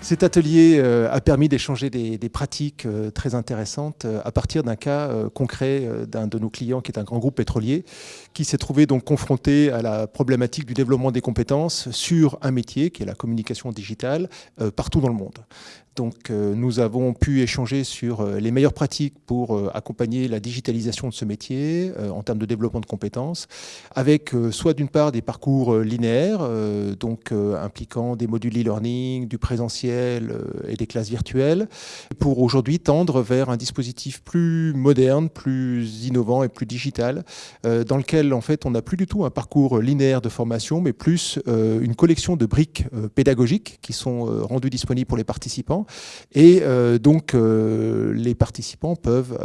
Cet atelier euh, a permis d'échanger des, pratiques euh, très intéressantes euh, à partir d'un cas concret d'un de nos clients qui est un grand groupe pétrolier qui s'est trouvé donc confronté à la problématique du développement des compétences sur un métier qui est la communication digitale partout dans le monde. Donc nous avons pu échanger sur les meilleures pratiques pour accompagner la digitalisation de ce métier en termes de développement de compétences, avec soit d'une part des parcours linéaires, donc impliquant des modules e-learning, du présentiel, euh, et des classes virtuelles, pour aujourd'hui tendre vers un dispositif plus moderne, plus innovant et plus digital, euh, dans lequel en fait on n'a plus du tout un parcours linéaire de formation, mais plus euh, une collection de briques pédagogiques qui sont rendues disponibles pour les participants. Et donc les participants peuvent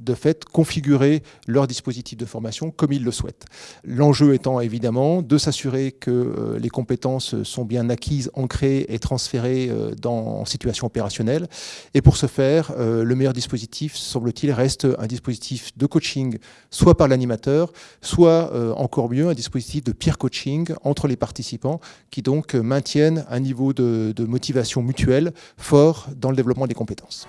de fait configurer leur dispositif de formation comme ils le souhaitent. L'enjeu étant évidemment de s'assurer que les compétences sont bien acquises, ancrées et transférées euh, dans, en situation opérationnelle. Et pour ce faire, euh, le meilleur dispositif, semble-t-il, reste un dispositif de coaching, soit par l'animateur, soit euh, encore mieux, un dispositif de peer coaching entre les participants qui donc maintiennent un niveau de motivation mutuelle fort dans le développement des compétences.